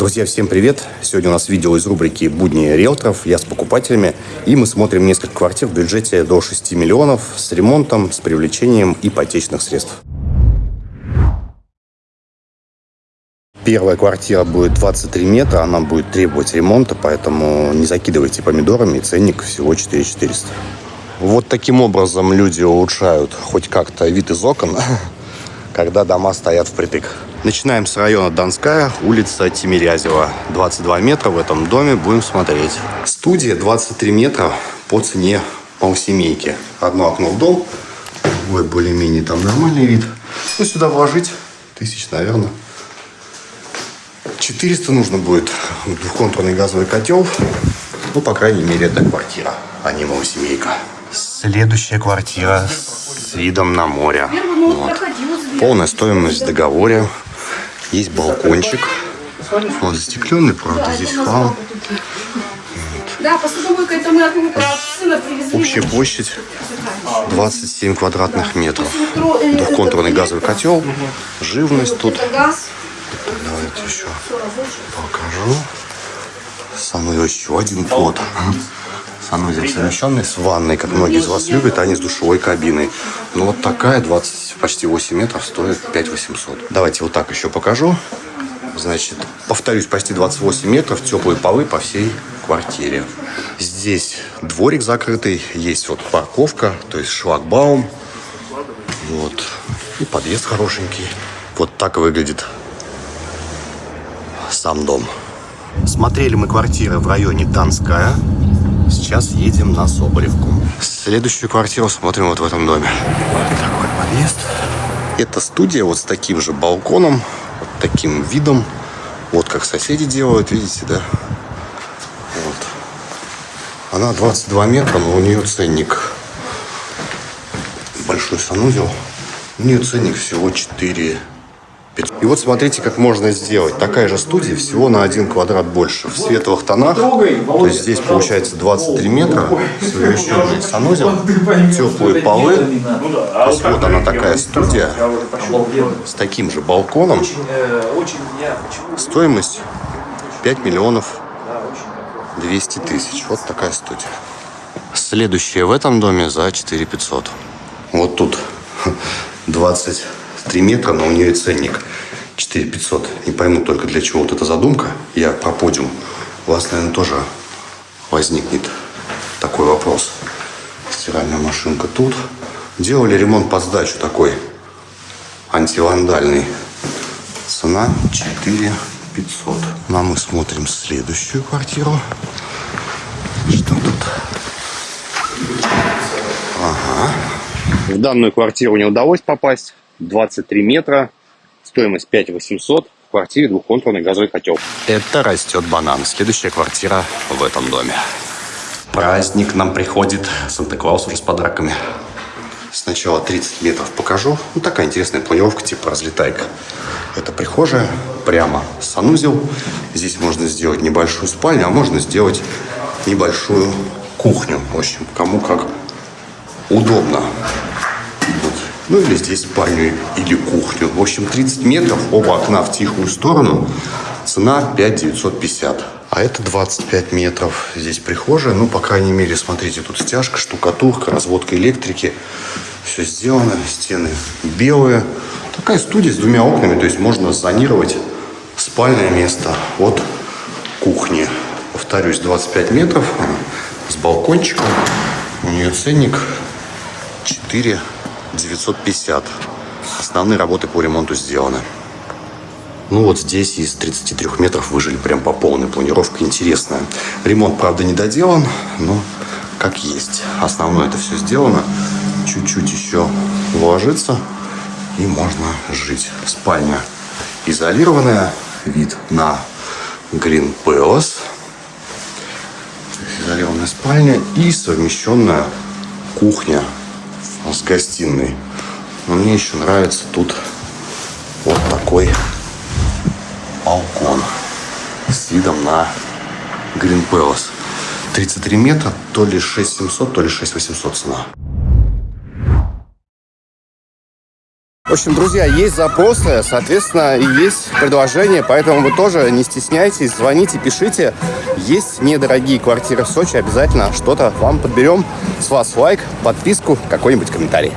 Друзья, всем привет! Сегодня у нас видео из рубрики «Будни риэлторов». Я с покупателями. И мы смотрим несколько квартир в бюджете до 6 миллионов с ремонтом, с привлечением ипотечных средств. Первая квартира будет 23 метра, она будет требовать ремонта, поэтому не закидывайте помидорами, ценник всего 4400. Вот таким образом люди улучшают хоть как-то вид из окон, когда дома стоят впритык. Начинаем с района Донская, улица Тимирязева. 22 метра в этом доме будем смотреть. Студия 23 метра по цене полсемейки. Одно окно в дом, другой более-менее там нормальный вид. Ну, сюда вложить тысяч, наверное. 400 нужно будет двухконтурный газовый котел. Ну, по крайней мере, это квартира, а не малосемейка. Следующая квартира с видом на море. Вот. Полная стоимость в договоре. Есть балкончик. Он застекленный, правда, здесь хлам. Да, посудомойка это мы от сына привезли. Общая площадь 27 квадратных метров. Двухконтурный газовый котел. Живность тут. Давайте еще покажу. Санузел еще один плод. Санузел совмещенный с ванной, как многие из вас любят, а не с душевой кабиной. Ну вот такая 20, почти 8 метров стоит 5 800. Давайте вот так еще покажу. Значит, повторюсь, почти 28 метров, теплые полы по всей квартире. Здесь дворик закрытый, есть вот парковка, то есть шлагбаум. Вот. И подъезд хорошенький. Вот так выглядит сам дом. Смотрели мы квартиры в районе Донская. Сейчас едем на Соболевку. Следующую квартиру смотрим вот в этом доме. Вот такой подъезд. Это студия вот с таким же балконом, вот таким видом. Вот как соседи делают, видите, да? Вот. Она 22 метра, но у нее ценник большой санузел. У нее ценник всего 4 и вот смотрите, как можно сделать. Такая же студия, всего на один квадрат больше. В светлых тонах. То есть здесь получается 23 метра. Совмещенный санузел. Теплые полы. То есть вот она такая студия. С таким же балконом. Стоимость 5 миллионов 200 тысяч. Вот такая студия. Следующая в этом доме за 4 500. Вот тут 20 3 метра, но у нее ценник 4 500. Не пойму только для чего вот эта задумка. Я про подиум. У вас, наверное, тоже возникнет такой вопрос. Стиральная машинка тут. Делали ремонт под сдачу такой антивандальный. Цена 4 500. Ну, а мы смотрим следующую квартиру. Что тут? Ага. В данную квартиру не удалось попасть. 23 метра, стоимость 5 800, в квартире двухконтурный газовый котел. Это растет банан. Следующая квартира в этом доме. Праздник нам приходит. Санта-Клаус уже с подарками. Сначала 30 метров покажу. Ну, такая интересная планировка, типа разлетайка. Это прихожая, прямо санузел. Здесь можно сделать небольшую спальню, а можно сделать небольшую кухню. В общем, кому как удобно. Ну или здесь спальню или кухню. В общем, 30 метров, оба окна в тихую сторону. Цена 5 950. А это 25 метров. Здесь прихожая. Ну, по крайней мере, смотрите, тут стяжка, штукатурка, разводка электрики. Все сделано. Стены белые. Такая студия с двумя окнами. То есть можно зонировать спальное место от кухни. Повторюсь, 25 метров с балкончиком. У нее ценник 4 950. Основные работы по ремонту сделаны. Ну вот здесь из 33 метров выжили прям по полной. Планировка интересная. Ремонт, правда, не доделан, но как есть. Основное это все сделано. Чуть-чуть еще вложиться и можно жить. Спальня изолированная. Вид на Green Palace. Изолированная спальня и совмещенная кухня с гостиной. Но мне еще нравится тут вот такой балкон с видом на Green Palace. 33 метра, то ли 6700, то ли 6800 цена. В общем, друзья, есть запросы, соответственно, и есть предложения, поэтому вы тоже не стесняйтесь, звоните, пишите. Есть недорогие квартиры в Сочи, обязательно что-то вам подберем. С вас лайк, подписку, какой-нибудь комментарий.